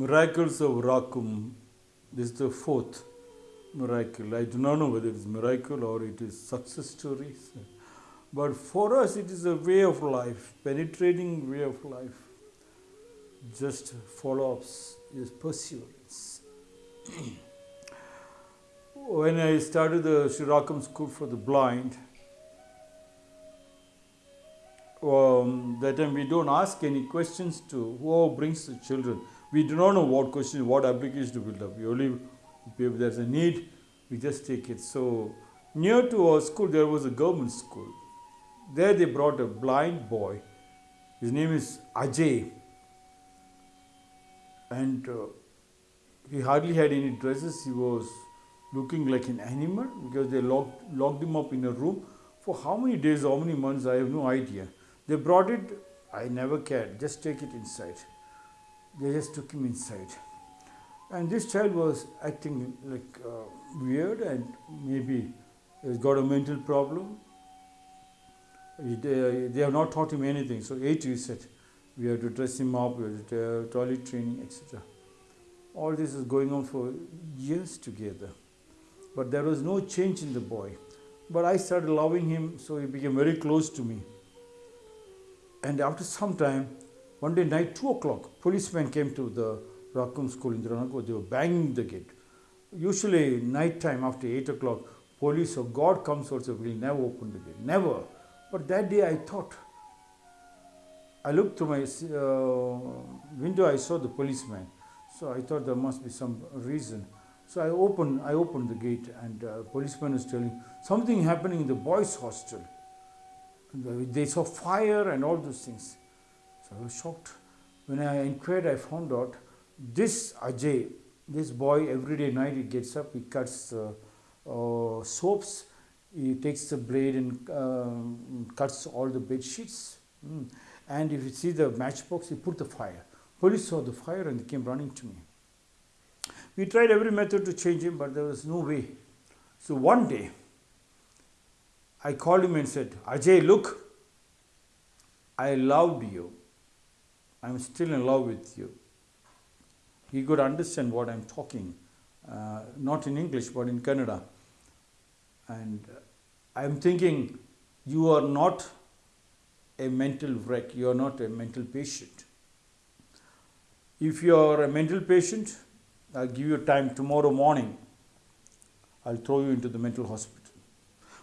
miracles of Rakum. This is the fourth miracle. I do not know whether it is miracle or it is success stories. But for us, it is a way of life, penetrating way of life. Just follow ups, is perseverance. when I started the Shirakam School for the Blind, um, that time we don't ask any questions to who brings the children. We do not know what questions, what application to build up. We only, if there's a need, we just take it. So near to our school, there was a government school. There they brought a blind boy. His name is Ajay. And uh, he hardly had any dresses. He was looking like an animal because they locked, locked him up in a room for how many days, how many months, I have no idea. They brought it, I never cared, just take it inside. They just took him inside. And this child was acting like uh, weird and maybe he's got a mental problem. They, they have not taught him anything. So, eight you said, we have to dress him up, we have to toilet training, etc. All this is going on for years together. But there was no change in the boy. But I started loving him, so he became very close to me. And after some time, one day night, 2 o'clock, policemen came to the Rakum school in Dranako. They were banging the gate. Usually, night time after 8 o'clock, police or God comes also will never open the gate. Never. But that day I thought, I looked through my uh, window, I saw the policeman. So I thought there must be some reason. So I opened, I opened the gate and uh, policeman was telling something happening in the boys' hostel. They saw fire and all those things. So I was shocked. When I inquired, I found out this Ajay, this boy, every day night he gets up, he cuts uh, uh, soaps, he takes the blade and uh, cuts all the bed sheets. Mm. And if you see the matchbox, he put the fire. Police saw the fire and they came running to me. We tried every method to change him, but there was no way. So one day, I called him and said, Ajay, look, I loved you. I'm still in love with you. He could understand what I'm talking, uh, not in English, but in Kannada. And I'm thinking, you are not a mental wreck, you are not a mental patient. If you are a mental patient, I'll give you time tomorrow morning. I'll throw you into the mental hospital.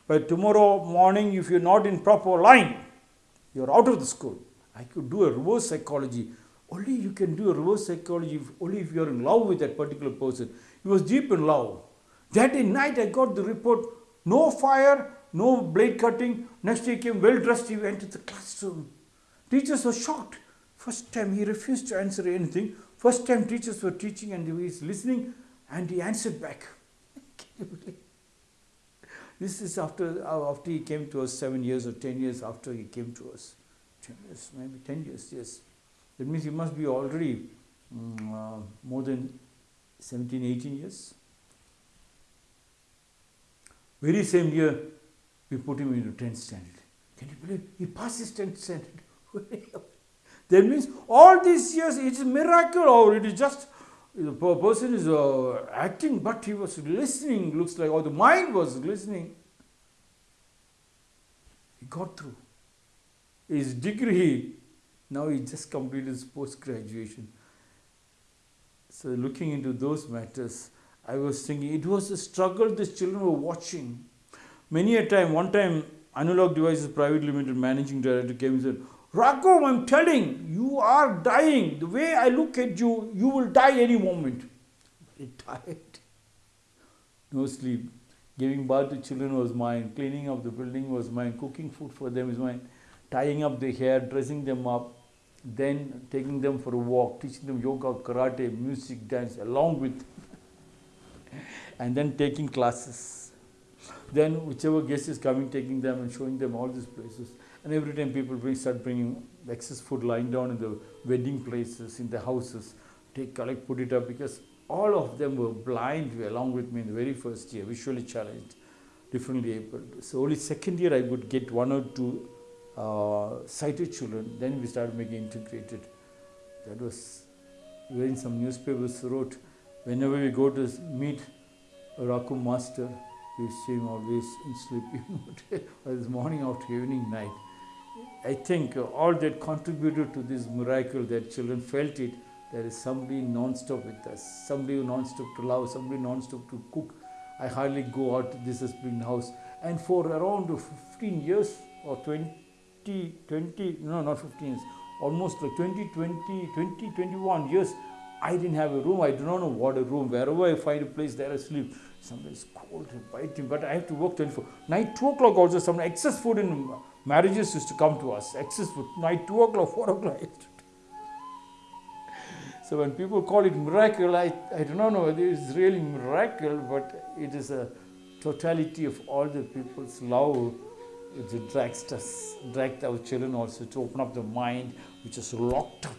But tomorrow morning, if you're not in proper line, you're out of the school. I could do a reverse psychology. Only you can do a reverse psychology if, only if you're in love with that particular person. He was deep in love. That night, I got the report no fire, no blade cutting. Next day, he came well dressed. He went to the classroom. Teachers were shocked. First time, he refused to answer anything. First time, teachers were teaching and he was listening and he answered back. This is after, after he came to us seven years or ten years after he came to us. Ten years, maybe ten years, yes. That means he must be already um, uh, more than 17, 18 years. Very same year, we put him into 10th standard. Can you believe? He passed his 10th standard. that means all these years it's a miracle or it is just the person is uh, acting, but he was listening, looks like, or the mind was listening. He got through. His degree, now he just completed his post graduation. So, looking into those matters, I was thinking it was a struggle these children were watching. Many a time, one time, Analog Devices Private Limited managing director came and said, Rakum, I'm telling, you are dying. The way I look at you, you will die any moment. Very tired. No sleep. Giving birth to children was mine. Cleaning up the building was mine. Cooking food for them is mine. Tying up the hair, dressing them up, then taking them for a walk, teaching them yoga, karate, music, dance, along with, and then taking classes. Then whichever guest is coming, taking them and showing them all these places. And every time people bring, start bringing excess food lying down in the wedding places, in the houses, take, collect, put it up because all of them were blind along with me in the very first year, visually challenged, differently able. So only second year I would get one or two sighted children. Then we started making integrated. That was where in some newspapers wrote, whenever we go to meet Raku master, we see him always in sleeping mode, morning after evening, night. I think uh, all that contributed to this miracle that children felt it. There is somebody non-stop with us, somebody non-stop to love, somebody non-stop to cook. I hardly go out. This has been house, and for around 15 years or 20, 20 no, not 15 years, almost like 20, 20, 20, 21 years. I didn't have a room. I do not know what a room. Wherever I find a place, there I sleep. Sometimes cold and biting, but I have to work 24. Night 2 o'clock also, some excess food in marriages used to come to us. Excess food. Night 2 o'clock, 4 o'clock. So when people call it miracle, I, I do not know whether it's really miracle, but it is a totality of all the people's love which drags us, dragged our children also to open up the mind, which is locked up.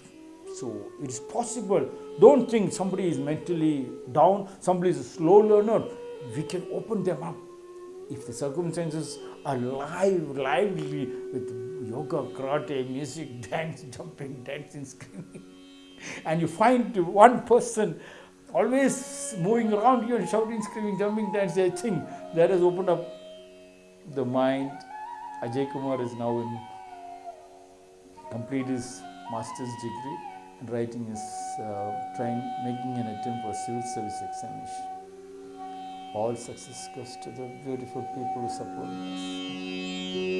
So it is possible. Don't think somebody is mentally down, somebody is a slow learner. We can open them up if the circumstances are live, lively with yoga, karate, music, dance, jumping, dancing, screaming, and you find one person always moving around you and shouting, screaming, jumping, dancing, I think that has opened up the mind. Ajay Kumar is now in complete his master's degree and writing his uh, trying making an attempt for civil service examination. All success goes to the beautiful people who support us.